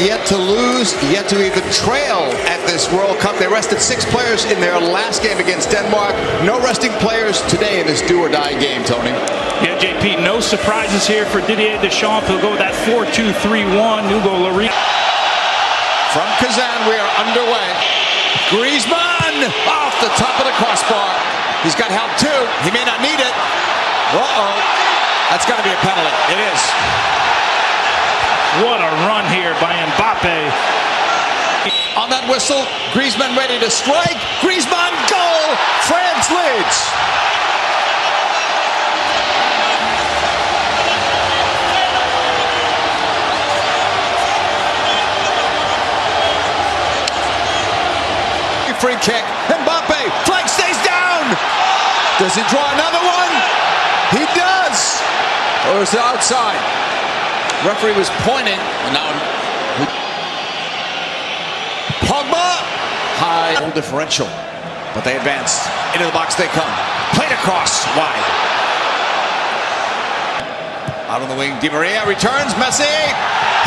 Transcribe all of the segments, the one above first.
yet to lose, yet to even trail at this World Cup. They rested six players in their last game against Denmark. No resting players today in this do or die game, Tony. Yeah, JP, no surprises here for Didier Deschamps. He'll go with that 4-2-3-1. Hugo Lloris. From Kazan, we are underway. Griezmann off the top of the crossbar. He's got help too. He may not need it. Uh-oh. That's got to be a penalty. It is. What a run here by Mbappe. On that whistle, Griezmann ready to strike. Griezmann goal. France leads. Free kick. Mbappe. Flag stays down. Does he draw another one? He does. Or is it outside? Referee was pointing. And now Pogba. High goal differential. But they advance. Into the box they come. Played across. Wide. Out on the wing. Di Maria returns. Messi.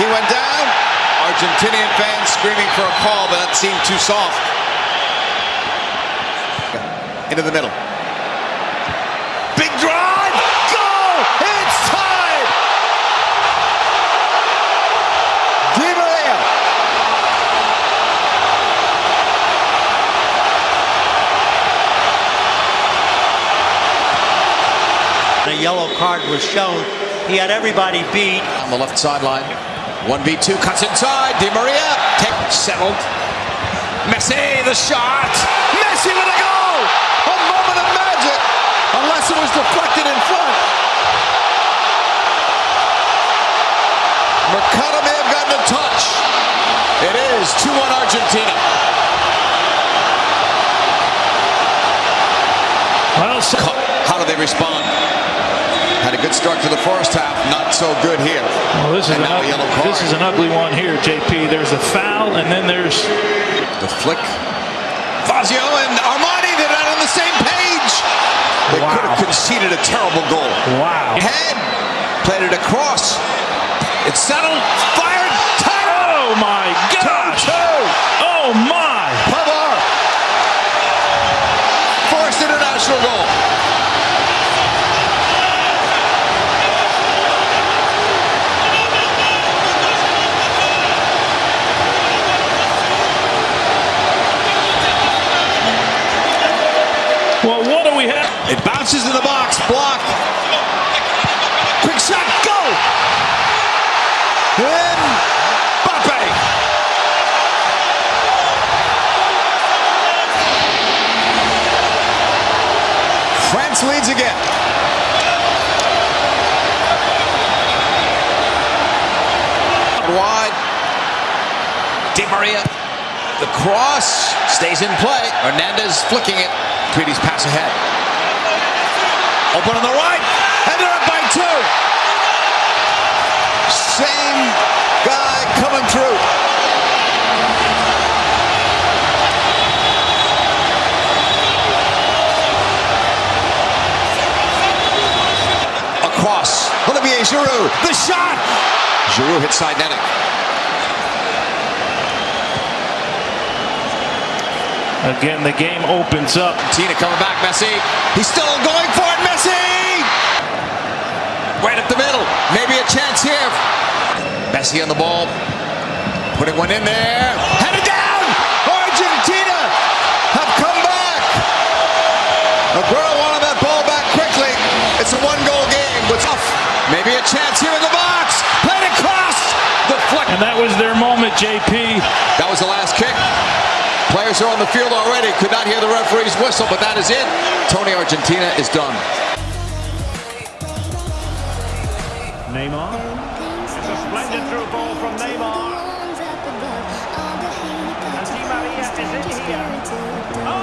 He went down. Argentinian fans screaming for a call, but that seemed too soft. Into the middle. A yellow card was shown. He had everybody beat. On the left sideline. 1v2 cuts inside. Di Maria. Take settled. Messi the shot. Messi with a goal. A moment of magic. Unless it was deflected in front. Mercado may have gotten a touch. It is 2-1 Argentina. Well, so How do they respond? Had a good start to the first half. Not so good here. well, this is an ugly, this is an ugly one here, JP. There's a foul, and then there's The flick. Fazio and Armani, they're not on the same page. They Wow. could have conceded a terrible goal. wow. Head, played it across. It's settled, fired. Oh my gosh! Two. Oh my! Pavard. First international goal. Well, what do we have? It bounces in the box, blocked. Quick shot, go! And. France leads again. Wide. Di Maria. The cross stays in play. Hernandez flicking it. Matuidi's pass ahead. Open on the right, and they're up by two. Same guy coming through. Across, Olivier Giroud, the shot. Giroud hits side netting. Again, the game opens up. Tina coming back, Messi. He's still going for it, Messi! Right up the middle. Maybe a chance here. Messi on the ball. Putting one in there. Headed down! Argentina have come back! Aguero wanted that ball back quickly. It's a one-goal game. What's off? Maybe a chance here in the box. Played across! The flick. And that was their moment, JP. That was the last kick. Players are on the field already. Could not hear the referee's whistle, but that is it. Tony Argentina is done. Neymar. Ball from Neymar. And Di Maria is in here. Oh!